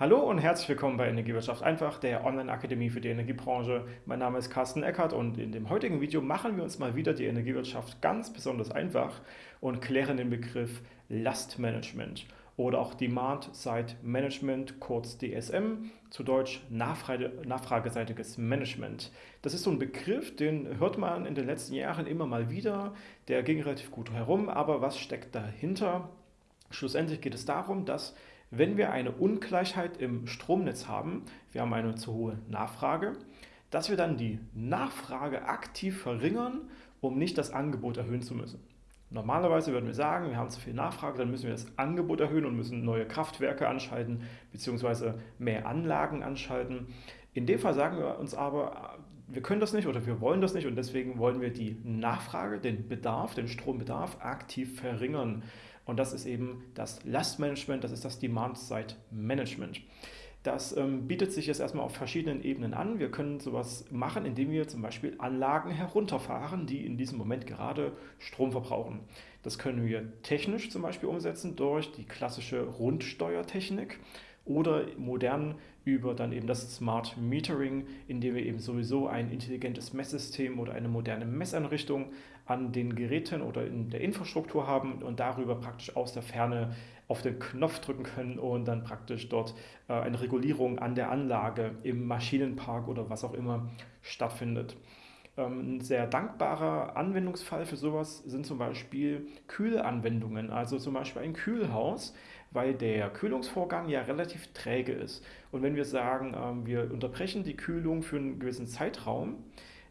Hallo und herzlich willkommen bei Energiewirtschaft einfach, der Online-Akademie für die Energiebranche. Mein Name ist Carsten Eckert und in dem heutigen Video machen wir uns mal wieder die Energiewirtschaft ganz besonders einfach und klären den Begriff Lastmanagement oder auch Demand-Side Management, kurz DSM, zu Deutsch Nachfrage, nachfrageseitiges Management. Das ist so ein Begriff, den hört man in den letzten Jahren immer mal wieder, der ging relativ gut herum, aber was steckt dahinter? Schlussendlich geht es darum, dass wenn wir eine Ungleichheit im Stromnetz haben, wir haben eine zu hohe Nachfrage, dass wir dann die Nachfrage aktiv verringern, um nicht das Angebot erhöhen zu müssen. Normalerweise würden wir sagen, wir haben zu viel Nachfrage, dann müssen wir das Angebot erhöhen und müssen neue Kraftwerke anschalten bzw. mehr Anlagen anschalten. In dem Fall sagen wir uns aber, wir können das nicht oder wir wollen das nicht und deswegen wollen wir die Nachfrage, den Bedarf, den Strombedarf aktiv verringern. Und das ist eben das Lastmanagement, das ist das Demand-Side-Management. Das ähm, bietet sich jetzt erstmal auf verschiedenen Ebenen an. Wir können sowas machen, indem wir zum Beispiel Anlagen herunterfahren, die in diesem Moment gerade Strom verbrauchen. Das können wir technisch zum Beispiel umsetzen durch die klassische Rundsteuertechnik oder modern über dann eben das Smart Metering, indem wir eben sowieso ein intelligentes Messsystem oder eine moderne Messeinrichtung an den Geräten oder in der Infrastruktur haben und darüber praktisch aus der Ferne auf den Knopf drücken können und dann praktisch dort äh, eine Regulierung an der Anlage im Maschinenpark oder was auch immer stattfindet. Ähm, ein sehr dankbarer Anwendungsfall für sowas sind zum Beispiel Kühlanwendungen, also zum Beispiel ein Kühlhaus, weil der Kühlungsvorgang ja relativ träge ist. Und wenn wir sagen, ähm, wir unterbrechen die Kühlung für einen gewissen Zeitraum,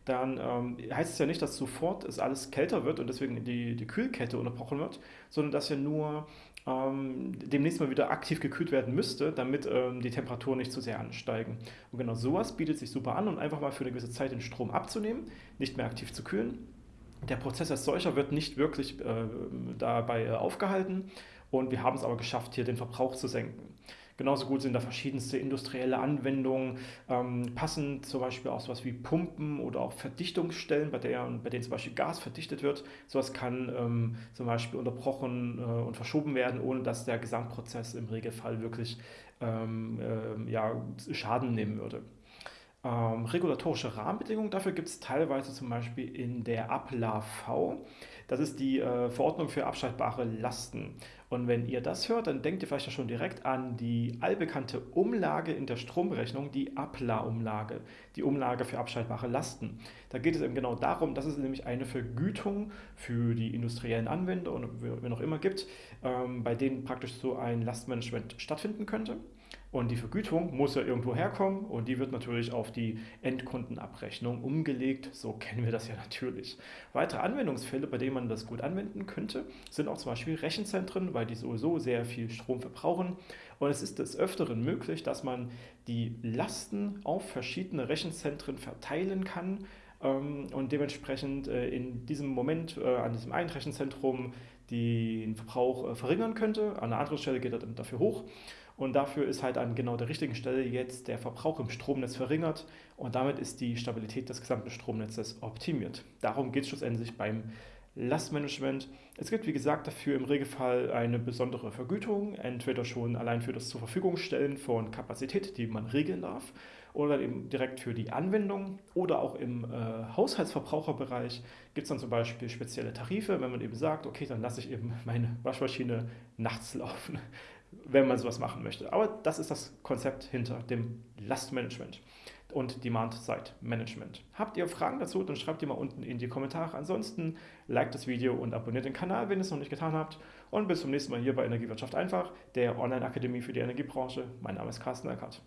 dann ähm, heißt es ja nicht, dass sofort es alles kälter wird und deswegen die, die Kühlkette unterbrochen wird, sondern dass ja nur ähm, demnächst mal wieder aktiv gekühlt werden müsste, damit ähm, die Temperaturen nicht zu sehr ansteigen. Und genau sowas bietet sich super an und einfach mal für eine gewisse Zeit den Strom abzunehmen, nicht mehr aktiv zu kühlen. Der Prozess als solcher wird nicht wirklich äh, dabei äh, aufgehalten und wir haben es aber geschafft, hier den Verbrauch zu senken. Genauso gut sind da verschiedenste industrielle Anwendungen, ähm, passend zum Beispiel auch sowas wie Pumpen oder auch Verdichtungsstellen, bei, der, bei denen zum Beispiel Gas verdichtet wird. Sowas kann ähm, zum Beispiel unterbrochen äh, und verschoben werden, ohne dass der Gesamtprozess im Regelfall wirklich ähm, äh, ja, Schaden nehmen würde. Ähm, regulatorische Rahmenbedingungen dafür gibt es teilweise zum Beispiel in der APLA-V. Das ist die äh, Verordnung für abschaltbare Lasten. Und wenn ihr das hört, dann denkt ihr vielleicht ja schon direkt an die allbekannte Umlage in der Stromberechnung, die APLA-Umlage, die Umlage für abschaltbare Lasten. Da geht es eben genau darum, dass es nämlich eine Vergütung für die industriellen Anwender und wer noch immer gibt, ähm, bei denen praktisch so ein Lastmanagement stattfinden könnte. Und die Vergütung muss ja irgendwo herkommen und die wird natürlich auf die Endkundenabrechnung umgelegt. So kennen wir das ja natürlich. Weitere Anwendungsfälle, bei denen man das gut anwenden könnte, sind auch zum Beispiel Rechenzentren, weil die sowieso sehr viel Strom verbrauchen. Und es ist des Öfteren möglich, dass man die Lasten auf verschiedene Rechenzentren verteilen kann und dementsprechend äh, in diesem Moment äh, an diesem einen Rechenzentrum den Verbrauch äh, verringern könnte. An einer anderen Stelle geht er dann dafür hoch. Und dafür ist halt an genau der richtigen Stelle jetzt der Verbrauch im Stromnetz verringert und damit ist die Stabilität des gesamten Stromnetzes optimiert. Darum geht es schlussendlich beim Lastmanagement. Es gibt, wie gesagt, dafür im Regelfall eine besondere Vergütung, entweder schon allein für das zur Verfügung stellen von Kapazität, die man regeln darf, oder eben direkt für die Anwendung oder auch im äh, Haushaltsverbraucherbereich gibt es dann zum Beispiel spezielle Tarife, wenn man eben sagt, okay, dann lasse ich eben meine Waschmaschine nachts laufen wenn man sowas machen möchte. Aber das ist das Konzept hinter dem Lastmanagement und Demand-Side-Management. Habt ihr Fragen dazu, dann schreibt die mal unten in die Kommentare. Ansonsten liked das Video und abonniert den Kanal, wenn ihr es noch nicht getan habt. Und bis zum nächsten Mal hier bei Energiewirtschaft einfach, der Online-Akademie für die Energiebranche. Mein Name ist Carsten Eckert.